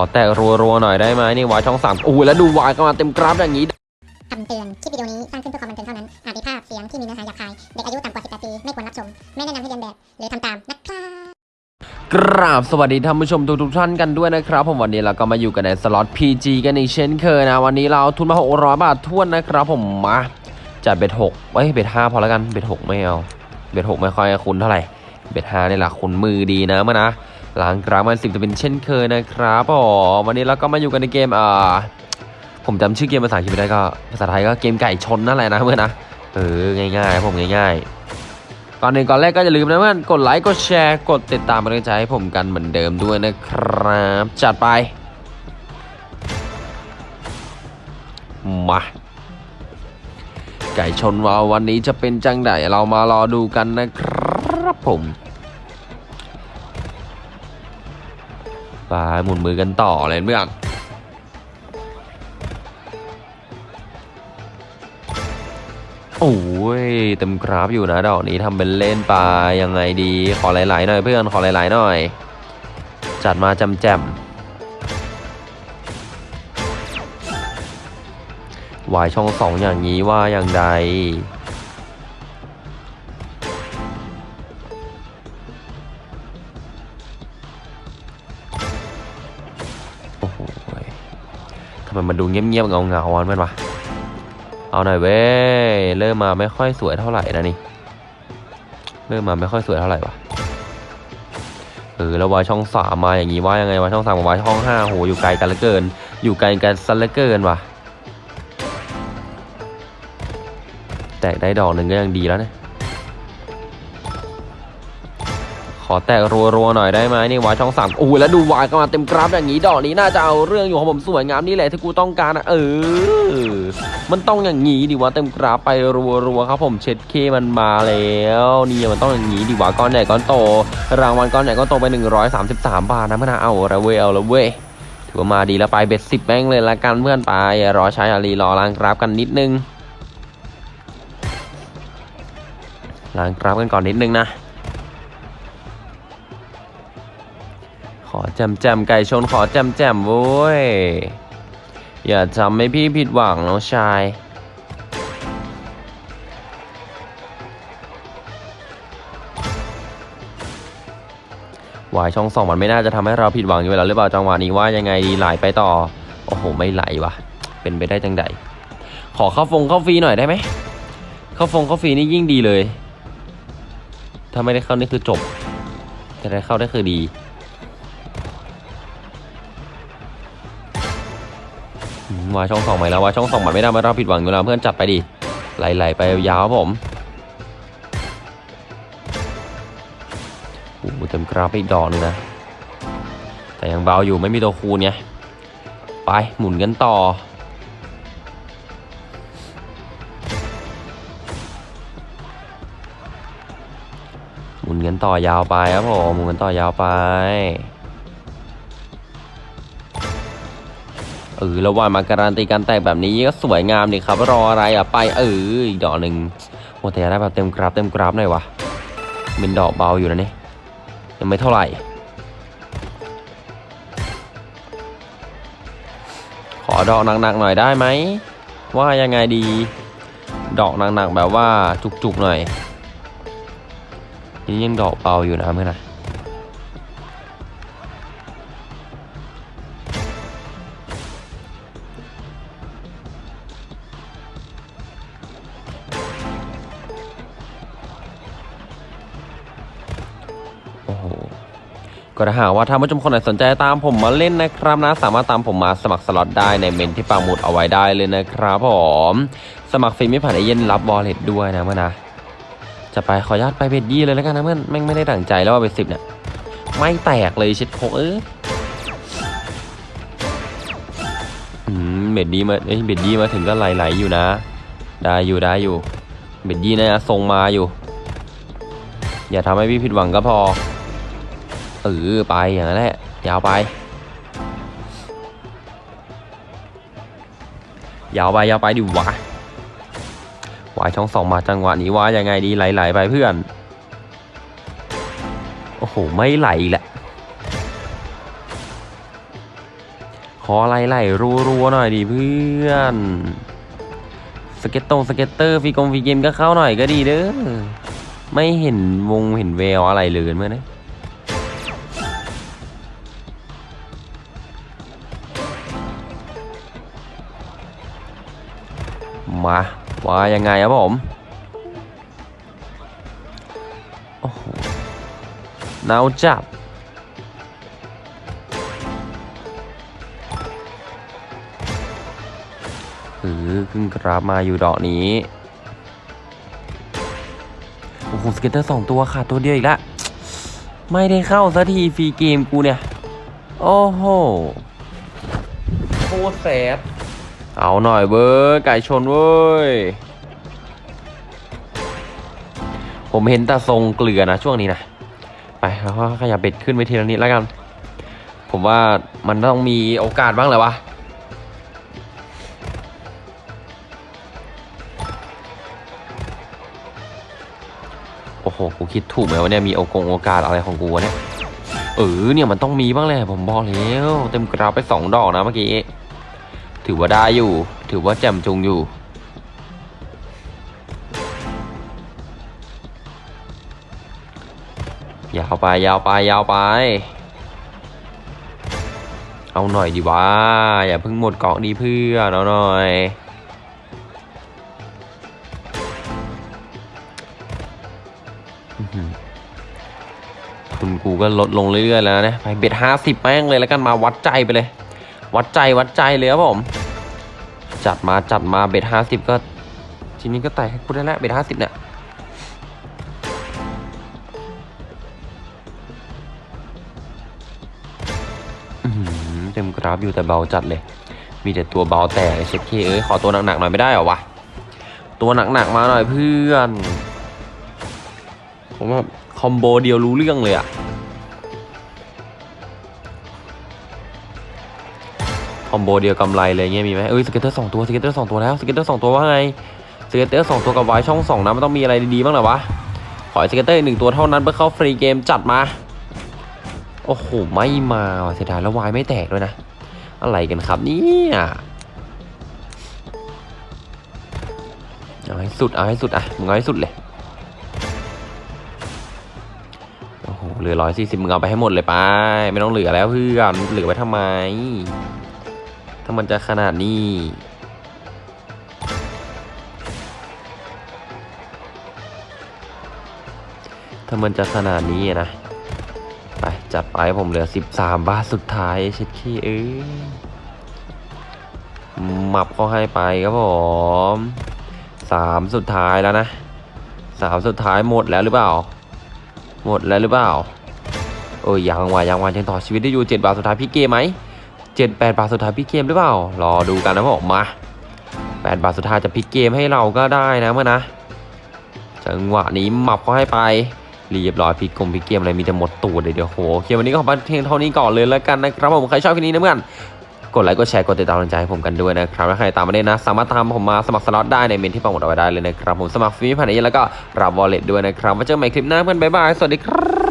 อแตะรัวๆหน่อยได้ไหมนี่วายช่องสามโอ้โหแล้วดูวายก็มาเต็มกราฟอย่างนี้คำเตือน คลิปวิดีโอนี้สร้างขึ้นเพื่อความบันเทิงเท่านั้น อาจมีภาพเสียงที่มีเนื้อหาหยาบคาย เด็กอายุต่ำกว่า 18 ปี ไม่ควรรับชม ไม่แนะนำให้เรียนแบบ หรือทำตาม นะครับกราบสวัสดีท่านผู้ชมทุกๆท่านกันด้วยนะครับ ผมวันนี้เราก็มาอยู่กันในสล็อต PG กันอีกเช่นเคยนะ วันนี้เราเอาทุนมา600บาททวนนะครับ ผมมาจัดเบ็ดหกเอ้ยเบ็ดห้าพอแล้วกันเบ็ดหกไม่เอาเบ็ดหกไม่ค่อยคุ้นเท่าไหร่เบ็ดห้านี่แหละคุ้นมือดีนะมานะ หลังกราฟมันสิบจะเป็นเช่นเคยนะครับผมวันนี้เราก็มาอยู่กันในเกมอ่าผมจำชื่อเกมภาษาอังกฤษไม่ได้ก็ภาษาไทยก็เกมไก่ชนนั่นแหละนะเพื่อนนะเออง่ายๆครับผมง่ายๆก่อนหนึ่งก่อนแรกก็อย่าลืมนะเพื่อนกดไลค์กดแชร์กดติดตามเป็นกำลังใจให้ผมกันเหมือนเดิมด้วยนะครับ จัดไปมาไก่ชนวาวันนี้จะเป็นจังไดเรามารอดูกันนะครับผม ไปหมุนมือกันต่อเลยเพื่อนโอ้ยเต็มกราฟอยู่นะดอกนี้ทำเป็นเล่นไปยังไงดีขอหลายๆหน่อยเพื่อนขอหลายๆหน่อย จัดมาจำแจมวายช่องสองอย่างนี้ว่าอย่างใด ไมมันดูเงียบๆเงาเงาๆวันมันวะเอาหน่อยเว้ยเริ่มมาไม่ค่อยสวยเท่าไหร่นะนี่เริ่มมาไม่ค่อยสวยเท่าไหร่วะเออแล้ววายช่องสามมาอย่างงี้ว่ายังไงวะช่องสามกับวายช่องห้าโหอยู่ไกลกันเหลือเกิน อยู่ไกลกันซะเหลือเกินว่ะแตกได้ดอกหนึ่งก็ยังดีแล้วนะ ขอแตกรัวๆหน่อยได้ไหมนี่วายช่องสามโอ้แล้วดูวายก็มาเต็มกราฟอย่างนี้ดอกนี้น่าจะเอาเรื่องอยู่ของผมสวยงามนี่แหละที่กูต้องการนะเออ มันต้องอย่างนี้ดิวะเต็มกราฟไปรัวๆครับผมเช็ดเคมันมาแล้วนี่มันต้องอย่างนี้ดิวะก้อนใหญ่ก้อนโต รางวัลก้อนใหญ่ก้อนโตไป 133 บาทนะเพื่อนเอาละเว้ยเอาละเว้ยถือว่ามาดีแล้วไปเบ็ดสิบแม่งเลยละกันเพื่อนไปรอใช้อารีรอล้างกราฟกันนิดนึงล้างกราฟกันก่อนนิดนึงนะ อแจมแจมไก่ชนขอแจมแจมโว้ย อย่าทำให้พี่ผิดหวังน้องชาย วายช่องสองมันไม่น่าจะทำให้เราผิดหวังอยู่แล้วหรือเปล่าจังหวะนี้ว่ายังไงดีไหลไปต่อ โอ้โห ไม่ไหลวะเป็นไปได้จังใด ขอเข้าฟงเข้าฟรีหน่อยได้ไหมเข้าฟงเข้าฟรีนี่ยิ่งดีเลย ถ้าไม่ได้เข้านี่คือจบ แต่ได้เข้าได้คือดี วาช่องสองใหม่แล้ววาช่องสองใหมันไม่ได้มาเราผิดหวังอยู่แล้วเพื่อนจัดไปดิไหลๆไปยาวครับผมโอ้เต็มกราฟไปอีกดอกนึงนะ แต่ยังเบาอยู่ไม่มีตัวคูณไงไปหมุนกันต่อหมุนกันต่อยาวไปครับผมหมุนกันต่อยาวไป เออแล้วว่ามาการันตีการแตกแบบนี้ก็สวยงามดีครับ รออะไรอะไปเอออีกดอกหนึ่งโอ้แต่อยได้แบบเต็มกราฟเต็มกราฟหน่อยวะเป็นดอกเบาอยู่นะเนี่ยังไม่เท่าไหร่ ขอดอกหนักๆหน่อยได้ไหมว่ายังไงดี ดอกหนักๆแบบว่าจุกๆหน่อยนี่ยังดอกเบาอยู่นะเพื่อนนะ ก็ถ้าหากว่าท่านผู้ชมคนไหนสนใจตามผมมาเล่นนะครับนะ สามารถตามผมมาสมัครสล็อตได้ในเมนที่ปังหมุดเอาไว้ได้เลยนะครับผมสมัครฟรีไม่ผ่านไอเย็นรับบอลเลตด้วยนะเมื่อนะ จะไปขออนุญาตไปเบ็ดยี่เลยแล้วกันนะเมื่อนแม่งไม่ได้ดั่งใจแล้วว่าเบ็ดสิบเนี่ยไม่แตกเลยเช็ดโคเออเบ็ดดีมาเอ้ยเบ็ดยี่มาถึงก็ไหลๆอยู่นะ ได้อยู่ได้อยู่ เบ็ดยี่นะทรงมาอยู่ อย่าทำให้พี่ผิดหวังก็พอ เออไปอย่างนั้นแหละ ยาวไป ยาวไปยาวไปดิวะวายช่องสองมาจังหวะนี้ว่ายังไงดีไหลๆไปเพื่อน โอ้โห ไม่ไหลแหละ ขออะไรไหลรัวๆหน่อยดิเพื่อน สเก็ตตรง scatter ฟรีกง free game ก็เข้าหน่อยก็ดีเด้อ ไม่เห็นวงเห็นแววอะไรเลยเมื่อน มาว่ายังไงครับผมโอ้โหนาวจับเออขึ้นกราฟมาอยู่ดอกนี้โอ้โห scatter สองตัวขาดตัวเดียวอีกแล้วไม่ได้เข้าสักที free game กูเนี่ย โอ้โหโคตรแสบ เอาหน่อยเว้ยไก่ชนเว้ย ผมเห็นแต่ทรงเกลือนะช่วงนี้นะ ไปแล้วก็ขยับ bet ขึ้นไปทีละนิดแล้วกัน ผมว่ามันต้องมีโอกาสบ้างแหละวะโอ้โห กูคิดถูกไหมวะเนี่ย มีโอกงโอกาสอะไรของกูเนี่ย เออ เนี่ยมันต้องมีบ้างแหละ ผมบอกแล้ว เต็มกราฟไปสองดอกนะเมื่อกี้ ถือว่าได้อยู่ ถือว่าแจ่มจุงอยู่ ยาวไปยาวไปยาวไป เอาหน่อยดีวะอย่าเพิ่งหมดเกาะดีเพื่อนเอาหน่อยทุนกูก็ลดลงเรื่อยๆแล้วนะ ไปเบ็ดห้าสิบแม่งเลยแล้วกันมาวัดใจไปเลย วัดใจวัดใจเลยครับผม จัดมาจัดมาเบ็ดห้าสิบก็ ทีนี้ก็ไต่ให้กูได้แล้วเบ็ดห้าสิบเนี่ยเต็มกราฟอยู่แต่เบาจัดเลย มีแต่ตัวเบาแต่เช็คเคเอ้ยขอตัวหนักๆหน่อยไม่ได้หรอวะตัวหนักๆมาหน่อยเพื่อน ผมว่าคอมโบเดียวรู้เรื่องเลยอะ อมโบเดียวกำไรเลยเงี้ยมีไหมเอ้ยสเก็ตเตอร์สองตัวสเก็ตเตอร์สองตัวแล้วสเก็ตเตอร์สองตัวว่าไงสเก็ตเตอร์สองตัวกับไว้ช่องสองนะมันต้องมีอะไรดีๆบ้างหรอวะขอสเก็ตเตอร์หนึ่งตัวเท่านั้นเพื่อเข้าฟรีเกมจัดมาโอ้โหไม่มาเสียดายแล้ววายไม่แตกด้วยนะ อะไรกันครับเนี่ยเอาให้สุดเอาให้สุดอะมึงเอาให้สุดเลยโอ้โหเหลือร้อยสี่สิบมึงเอาไปให้หมดเลยไป ไม่ต้องเหลือแล้วเพื่อนเหลือไว้ทำไม ถ้ามันจะขนาดนี้ถ้ามันจะขนาดนี้นะ ไป จัดไปผมเหลือ 13 บาทสุดท้ายเช็ดขี้เอ้ยหมับเขาให้ไปครับผมสามสุดท้ายแล้วนะสามสุดท้ายหมดแล้วหรือเปล่า หมดแล้วหรือเปล่าโอ้ยยังวะยังวะยังต่อชีวิตได้อยู่7บาทสุดท้ายพี่เกมไหม เจ็ดแปดบาทสุดท้ายพี่เกมหรือเปล่า รอดูกันนะผมมา 8 บาทสุดท้ายจะพลิกเกมให้เราก็ได้นะเมื่อนะจังหวะนี้หมับเขาให้ไปเรียบร้อยฟรีกง free game อะไรมีแต่หมดตัวเลยเดี๋ยวโหโอเควันนี้ก็ขอเพียงเท่านี้ก่อนเลยแล้วกันนะครับผมใครชอบคลิปนี้นะเพื่อนกดไลค์กดแชร์กดติดตามกำลังใจให้ผมกันด้วยนะครับถ้าใครตามมาได้นะ สามารถตามผมมาสมัครสล็อตได้ในเมนต์ที่ปักหมุดเอาไว้ได้เลยนะครับผมสมัครฟรีผ่านนี้แล้วก็รับ wallet ด้วยนะครับไว้เจอกันใหม่คลิปหน้าเพื่อนบ๊ายบายสวัสดีครับ